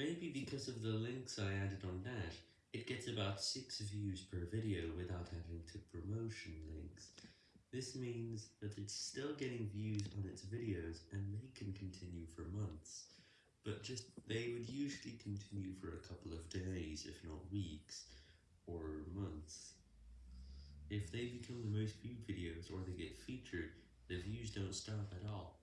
Maybe because of the links I added on that, it gets about 6 views per video without having to promotion links. This means that it's still getting views on its videos and they can continue for months, but just they would usually continue for a couple of days if not weeks, or months. If they become the most viewed videos or they get featured, the views don't stop at all.